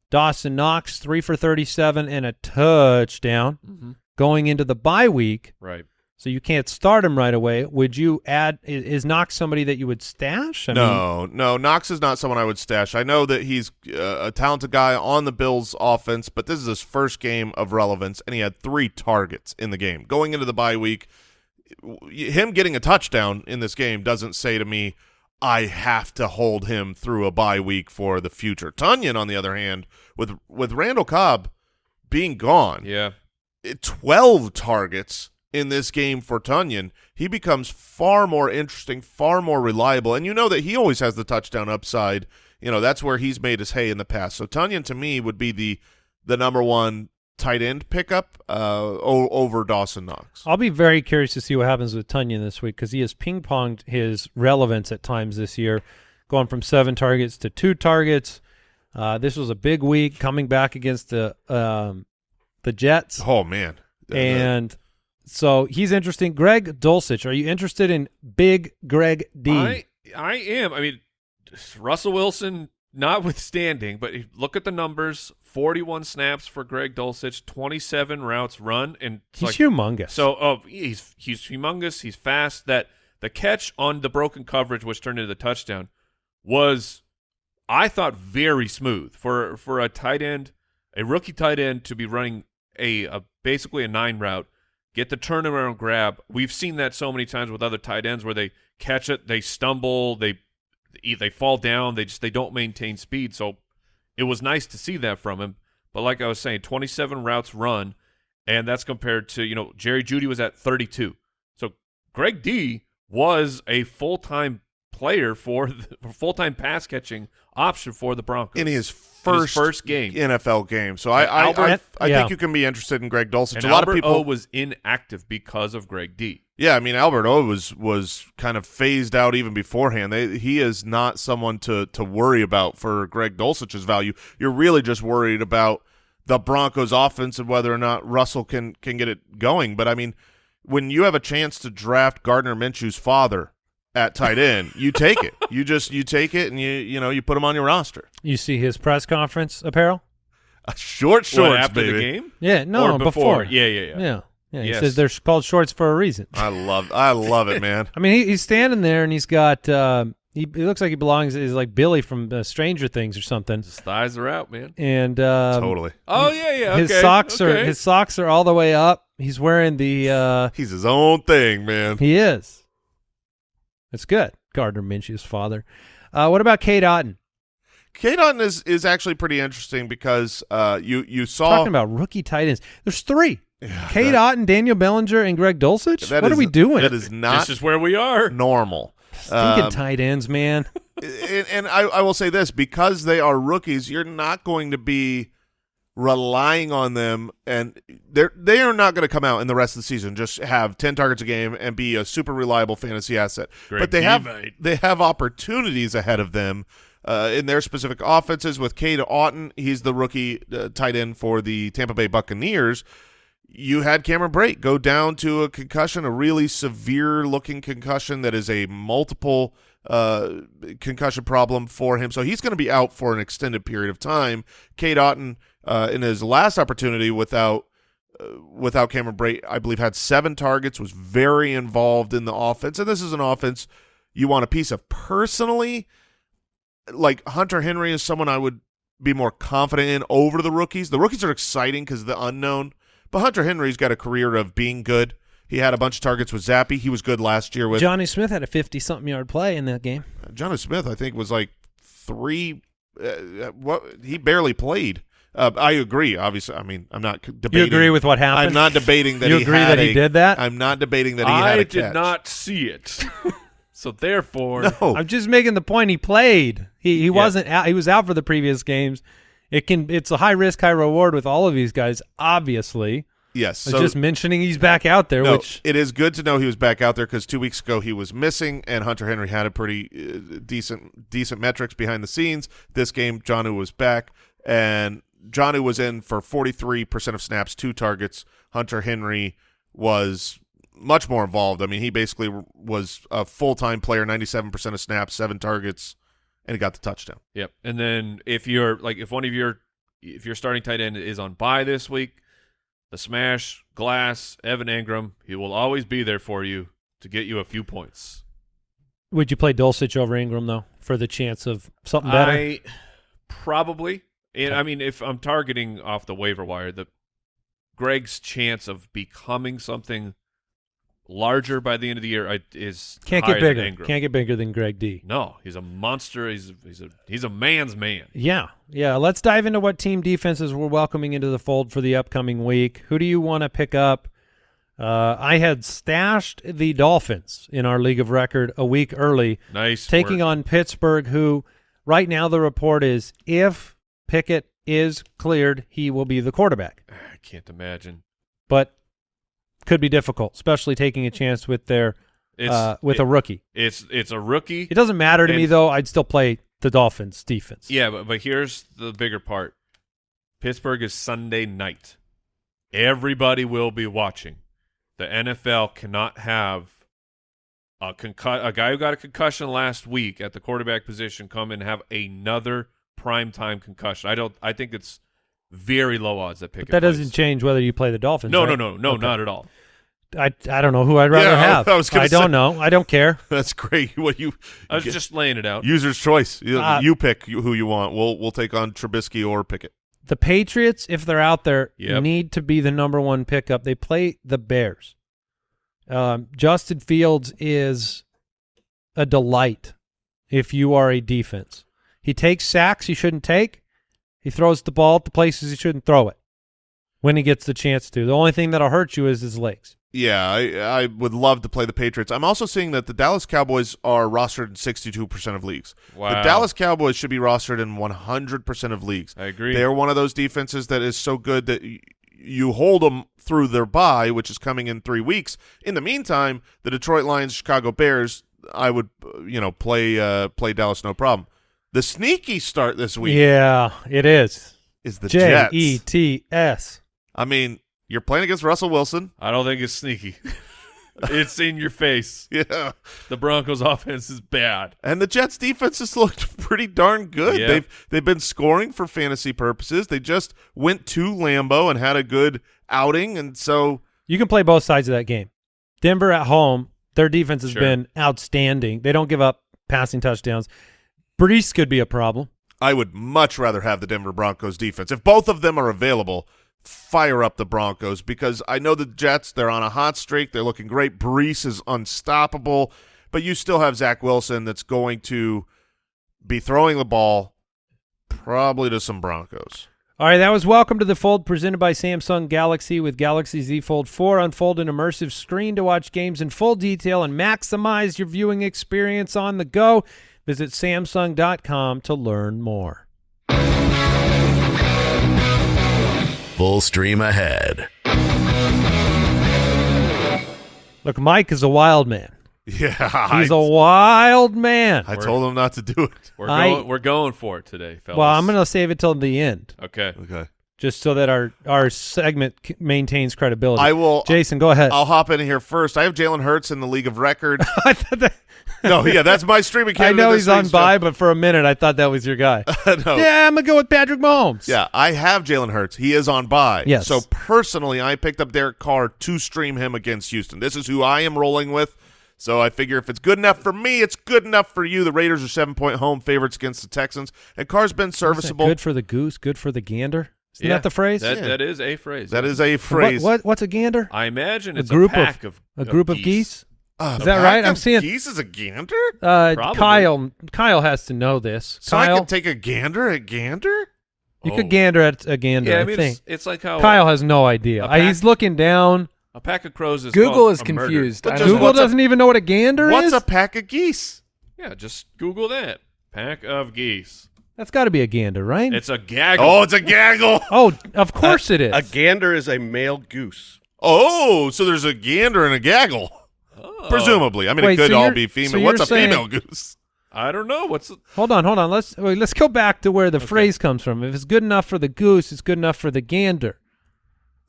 D: Dawson Knox, 3 for 37 and a touchdown.
E: Mm-hmm.
D: Going into the bye week,
E: Right.
D: So you can't start him right away. Would you add, i- is Knox somebody that you would stash? I mean,
A: no, no. Knox is not someone I would stash. I know that he's uh, a talented guy on the Bills' offense, but this is his first game of relevance, and he had three targets in the game. Going into the bye week, him getting a touchdown in this game doesn't say to me, I have to hold him through a bye week for the future. Tonyan, on the other hand, with with Randall Cobb being gone,
E: Yeah.
A: 12 targets in this game for Tonyan, he becomes far more interesting, far more reliable. And you know that he always has the touchdown upside. You know, that's where he's made his hay in the past. So Tonyan to me would be the the number one tight end pickup uh, over Dawson Knox.
D: I'll be very curious to see what happens with Tonyan this week because he has ping ponged his relevance at times this year, going from seven targets to two targets. Uh, this was a big week coming back against the um, the Jets,
A: Oh man.
D: and so he's interesting. Greg Dulcich, are you interested in Big Greg D?
E: I I am. I mean, Russell Wilson notwithstanding, but look at the numbers: 41 snaps for Greg Dulcich, 27 routes run, and
D: He's
E: like,
D: humongous.
E: So, oh, he's he's humongous. He's fast. That the catch on the broken coverage, which turned into the touchdown, was I thought very smooth for for a tight end, a rookie tight end to be running a, a basically a nine route, get the turnaround grab. We've seen that so many times with other tight ends where they catch it, they stumble, they they fall down, they just they don't maintain speed. So it was nice to see that from him. But like I was saying, 27 routes run, and that's compared to you know Jerry Jeudy was at 32. So Greg D was a full time player for the full time pass catching option for the Broncos
A: in his first
E: first game.
A: NFL game. So I I,
E: Albert-
A: I, I
D: yeah.
A: think you can be interested in Greg Dulcich.
E: And
A: a lot
E: Albert
A: of people
E: O was inactive because of Greg D.
A: Yeah, I mean Albert O was was kind of phased out even beforehand. They, he is not someone to to worry about for Greg Dulcich's value. You're really just worried about the Broncos offense and whether or not Russell can can get it going. But I mean, when you have a chance to draft Gardner Minshew's father at tight end, you take it. You just you take it and you you know you put him on your roster.
D: you see his press conference apparel?
A: Uh, short shorts,
E: What, after
A: baby.
E: the game?
D: Yeah, no,
E: or before? Yeah, yeah, yeah.
D: yeah, yeah. He
E: Yes.
D: says they're called shorts for a reason.
A: I love I love it, man.
D: I mean, he, he's standing there and he's got. Uh, he, he looks like he belongs. Is like Billy from uh, Stranger Things or something.
E: His thighs are out, man.
D: And um,
A: totally.
E: Oh yeah, yeah.
D: his
E: okay,
D: socks are his socks are all the way up. He's wearing the. Uh,
A: He's his own thing, man.
D: he is. It's good. Gardner Minshew's father. Uh, what about Cade Otton?
A: Cade Otton is is actually pretty interesting because uh, you you saw
D: Talking about rookie tight ends. There's three.
A: Yeah,
D: Cade
A: that-
D: Otton, Daniel Bellinger, and Greg Dulcich.
A: that
D: what are we doing?
A: That is not
E: This is where we are.
A: normal.
D: Stinking
A: Um,
D: tight ends, man.
A: and, and I, I will say this because they are rookies, you're not going to be relying on them, and they're they are not going to come out in the rest of the season just have ten targets a game and be a super reliable fantasy asset.
E: Greg
A: but they have they have opportunities ahead of them. Uh, in their specific offenses, with Cade Otton, he's the rookie uh, tight end for the Tampa Bay Buccaneers. You had Cameron Brate go down to a concussion, a really severe looking concussion that is a multiple uh, concussion problem for him. So he's going to be out for an extended period of time. Cade Otton, uh, in his last opportunity without uh, without Cameron Brate, I believe had seven targets, was very involved in the offense, and this is an offense you want a piece of. Personally, like Hunter Henry is someone I would be more confident in over the rookies. The rookies are exciting because of the unknown, but Hunter Henry's got a career of being good. He had a bunch of targets with Zappe. He was good last year with
D: Jonnu Smith had a fifty-something yard play in that game.
A: Jonnu Smith. I think was like three. Uh, what he barely played. Uh, I agree. Obviously, I mean, I'm not debating.
D: You agree with what happened?
A: I'm not debating that
D: You
A: he
D: agree
A: had
D: that he
A: a-
D: did that?
A: I'm not debating that he had
E: I
A: a
E: did not see it, so therefore,
A: No,
D: I'm just making the point. He played. He he wasn't out. He was out for the previous games. It can. It's a high risk, high reward with all of these guys. Obviously,
A: yes. So
D: just mentioning he's back out there.
A: no,
D: which
A: it is good to know he was back out there because two weeks ago he was missing, and Hunter Henry had a pretty uh, decent decent metrics behind the scenes. This game, Jonnu was back, and Jonnu was in for 43 percent of snaps, two targets. Hunter Henry was much more involved. I mean, he basically was a full time player, 97 percent of snaps, seven targets, and he got the touchdown.
E: Yep. And then if you're like if one of your if your starting tight end is on bye this week, the smash glass Evan Engram, he will always be there for you to get you a few points.
D: would you play Dulcich over Engram though for the chance of something better?
E: I probably and I mean if I'm targeting off the waiver wire, the Greg's chance of becoming something larger by the end of the year I, is
D: Can't get bigger. Can't get bigger than Greg D.
E: No, he's a monster. He's he's a he's a man's man.
D: Yeah, yeah. Let's dive into what team defenses we're welcoming into the fold for the upcoming week. Who do you want to pick up? Uh, I had stashed the Dolphins in our league of record a week early,
E: Nice.
D: taking
E: work.
D: on Pittsburgh, who right now the report is if Pickett is cleared, he will be the quarterback,
E: I can't imagine.
D: but could be difficult, especially taking a chance with their uh, with
E: it-
D: a rookie.
E: It's it's a rookie.
D: It doesn't matter to me though. I'd still play the Dolphins defense.
E: Yeah, but, but here's the bigger part. Pittsburgh is Sunday night. Everybody will be watching. The NFL cannot have a concu- a guy who got a concussion last week at the quarterback position come and have another primetime concussion. I don't I think it's very low odds that Pickett.
D: But that
E: plays.
D: doesn't change whether you play the Dolphins.
E: No,
D: right?
E: no, no, no,
D: Okay.
E: not at all.
D: I I don't know who I'd rather
A: Yeah,
D: have.
A: I was gonna
D: don't know. I don't care.
A: That's great. What you
E: I was
A: get-
E: just laying it out.
A: user's choice. You,
D: Uh,
A: you pick who you want. We'll we'll take on Trubisky or Pickett.
D: The Patriots, if they're out there,
E: Yep.
D: need to be the number one pickup. They play the Bears. Um, Justin Fields is a delight if you are a defense. He takes sacks he shouldn't take. He throws the ball at the places he shouldn't throw it when he gets the chance to. The only thing that'll hurt you is his legs.
A: Yeah, I I would love to play the Patriots. I'm also seeing that the Dallas Cowboys are rostered in 62% of leagues.
E: Wow.
A: The Dallas Cowboys should be rostered in 100% of leagues.
E: I agree.
A: They're one of those defenses that is so good that y- you hold them through their bye, which is coming in three weeks. In the meantime, the Detroit Lions, Chicago Bears, I would uh, you know play uh, play Dallas no problem. The sneaky start this week
D: Yeah, it is.
A: is the
D: J
A: Jets.
D: E T S.
A: I mean, you're playing against Russell Wilson.
E: I don't think it's sneaky. it's in your face.
A: Yeah.
E: The Broncos' offense is bad.
A: And the Jets defense has looked pretty darn good.
E: Yep.
A: They've they've been scoring for fantasy purposes. They just went to Lambeau and had a good outing, and so
D: You can play both sides of that game. Denver at home, their defense has
E: Sure.
D: been outstanding. They don't give up passing touchdowns. Breece could be a problem.
A: I would much rather have the Denver Broncos defense. If both of them are available, fire up the Broncos because I know the Jets, they're on a hot streak. They're looking great. Breece is unstoppable, but you still have Zach Wilson that's going to be throwing the ball probably to some Broncos.
D: All right, that was Welcome to the Fold presented by Samsung Galaxy with Galaxy Z Fold 4. Unfold an immersive screen to watch games in full detail and maximize your viewing experience on the go. Visit Samsung.com to learn more.
B: Full stream ahead.
D: Look, Mike is a wild man.
A: Yeah,
D: He's
A: I,
D: a wild man.
A: I told him not to do it.
E: We're
D: I-
E: going. We're going for it today, fellas.
D: Well, I'm going to save it till the end.
E: Okay.
A: Okay.
D: just so that our our segment c- maintains credibility.
A: I will.
D: Jason, go ahead.
A: I'll hop in here first. I have Jalen Hurts in the league of record.
D: I thought that-
A: no, yeah, that's my streaming
D: I know he's on
A: week's
D: bye, but for a minute I thought that was your guy.
A: no.
D: Yeah, I'm gonna go with Patrick Mahomes.
A: Yeah, I have Jalen Hurts. He is on bye.
D: Yes.
A: So personally, I picked up Derek Carr to stream him against Houston. This is who I am rolling with. So I figure if it's good enough for me, it's good enough for you. The Raiders are seven point home favorites against the Texans, and Carr's been serviceable.
D: Good for the goose, good for the gander. Isn't
E: Yeah,
D: that the phrase?
E: That,
A: Yeah.
E: that is a phrase.
A: That is a phrase.
D: What, what's a gander?
E: I imagine
D: A
E: it's
D: group of-
E: pack of,
D: a group of geese.
A: Uh,
D: Is that right? I'm seeing-
A: geese is a gander.
D: Uh,
E: Probably.
D: Kyle Kyle has to know this.
A: So I
D: Kyle,
A: can take a gander at gander.
D: you
E: Oh.
D: could gander at a gander.
E: Yeah, I
D: I,
E: mean,
D: think
E: it's, it's like how
D: Kyle has no idea.
E: a
D: I, he's looking down.
E: a pack of crows is
F: Google is
E: a
F: confused.
A: But
F: I
A: just
F: don't
D: Google
A: a-
D: doesn't even know what a gander
A: What's
D: is.
A: What's a pack of geese?
E: Yeah, just Google that. Pack of geese.
D: That's got to be a gander, right?
E: It's a gaggle.
A: Oh, it's a gaggle.
D: oh, of course it is.
G: A gander is a male goose.
A: Oh, so there's a gander and a gaggle.
E: Oh.
A: Presumably, I mean,
D: Wait,
A: it could
D: so
A: all be female.
D: you're
A: What's a
D: saying-
A: female goose?
E: I don't know. What's the,
D: Hold on, hold on. Let's wait, let's go back to where the phrase comes from. If it's good enough for the goose, it's good enough for the gander.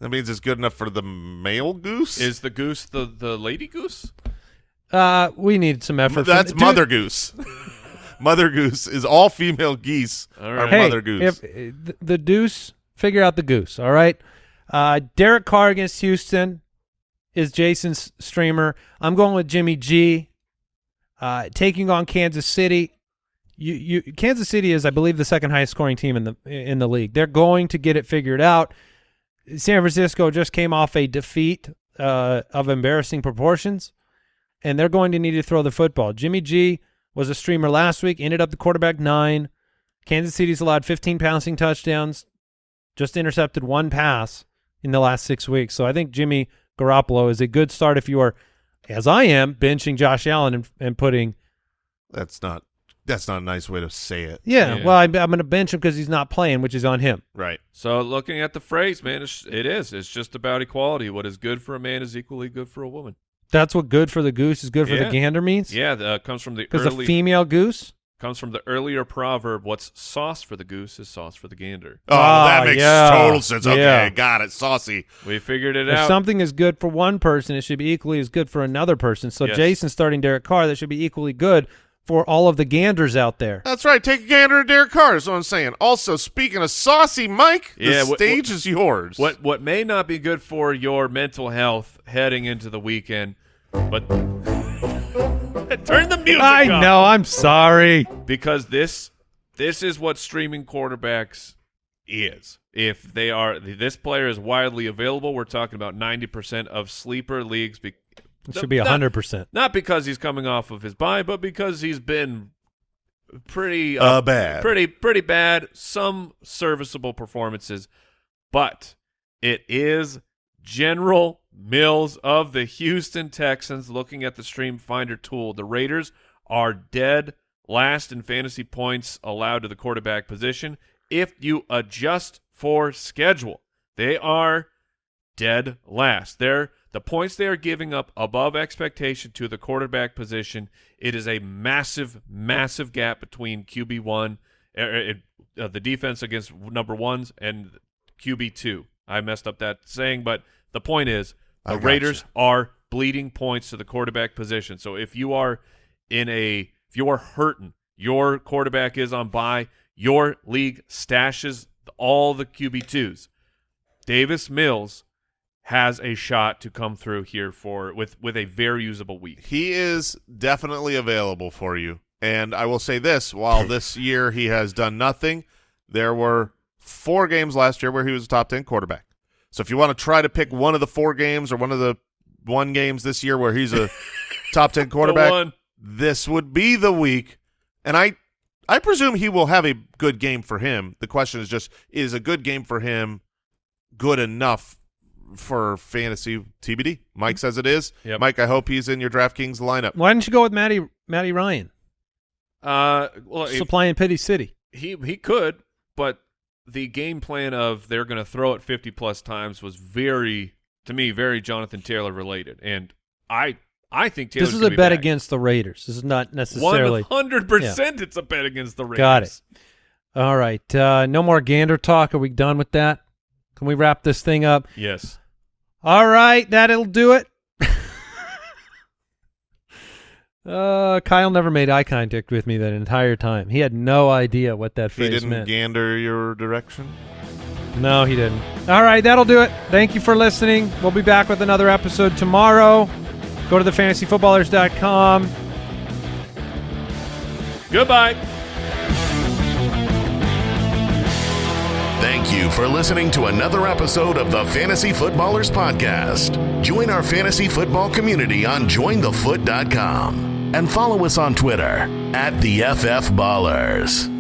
A: That means it's good enough for the male goose.
E: is the goose the the lady goose?
D: Uh, we need some effort. from-
A: That's
D: Dude,
A: mother goose. mother goose is all female geese
E: All
A: are.
D: Hey,
A: mother goose.
D: if the, the deuce, figure out the goose. All right. Uh, Derek Carr against Houston is Jason's streamer. I'm going with Jimmy G. Uh, taking on Kansas City. You, you, Kansas City is, I believe, the second highest scoring team in the in the league. They're going to get it figured out. San Francisco just came off a defeat uh, of embarrassing proportions, and they're going to need to throw the football. Jimmy G was a streamer last week, ended up the quarterback nine. Kansas City's allowed 15 passing touchdowns, just intercepted one pass in the last six weeks. So I think Jimmy Garoppolo is a good start if you are, as I am, benching Josh Allen and, and putting.
A: that's not that's not a nice way to say it.
D: Yeah,
E: Yeah.
D: well, I'm, I'm going to bench him because he's not playing, which is on him.
A: Right.
E: So looking at the phrase, man, it's, it is. It's just about equality. What is good for a man is equally good for a woman.
D: That's what good for the goose is good for
E: Yeah.
D: the gander means.
E: Yeah, that uh, comes from the
D: Because a female goose.
E: Comes from the earlier proverb. What's sauce for the goose is sauce for the gander.
A: Oh,
D: Ah,
A: that makes
D: yeah.
A: total sense. Okay,
D: Yeah.
A: got it. Saucy.
E: We figured it
D: If
E: out.
D: something is good for one person, it should be equally as good for another person. So
E: Yes.
D: Jason starting Derek Carr, that should be equally good for all of the ganders out there.
A: That's right. Take a gander at Derek Carr is what I'm saying. Also, speaking of saucy, Mike, the
E: Yeah, what-
A: stage is yours.
E: What what may not be good for your mental health heading into the weekend, but turn the music
D: I
E: up.
D: know. I'm sorry.
E: because this this is what streaming quarterbacks is. If they are this player is widely available, we're talking about 90% of sleeper leagues be,
D: It should be hundred percent.
E: Not because he's coming off of his bye, but because he's been pretty
A: Uh, bad.
E: pretty pretty bad. Some serviceable performances, but it is General Mills of the Houston Texans. Looking at the Stream Finder tool, the Raiders are dead last in fantasy points allowed to the quarterback position. If you adjust for schedule, they are dead last. They're the points they are giving up above expectation to the quarterback position. It is a massive, massive gap between QB one, uh, uh, the defense against number ones, and QB two. I messed up that saying, but the point is the. Raiders are bleeding points to the quarterback position. So if you are in a if you are hurting, your quarterback is on bye, your league stashes all the QB twos. Davis Mills has a shot to come through here for with with a very usable week.
A: He is definitely available for you. And I will say this, while this year he has done nothing, there were four games last year where he was a top 10 quarterback. So if you want to try to pick one of the four games or one of the one games this year where he's a top 10 quarterback, this would be the week. And I I presume he will have a good game for him. The question is just is a good game for him good enough for fantasy TBD? Mike says it is.
E: Yep.
A: Mike, I hope he's in your DraftKings lineup.
D: Why didn't you go with Matty Matty Ryan
E: Uh, well, if
D: supplying Pity City?
E: he he could, but the game plan of they're going to throw it 50 plus times was very to me very Jonathan Taylor related, and I I think Taylor's
D: this is a
E: be
D: bet
E: back.
D: against the Raiders. This is not necessarily.
E: One hundred percent, it's a bet against the Raiders.
D: Got it. All right. Uh, no more gander talk. Are we done with that? Can we wrap this thing up?
E: Yes.
D: All right, that'll do it. Uh, Kyle never made eye contact with me that entire time. He had no idea what that phrase meant.
A: He didn't
D: meant.
A: gander your direction.
D: no, he didn't. All right, that'll do it. Thank you for listening. We'll be back with another episode tomorrow. Go to thefantasyfootballers.com.
E: Goodbye.
B: Thank you for listening to another episode of the Fantasy Footballers Podcast. Join our fantasy football community on jointhefoot.com and follow us on Twitter at the FF Ballers.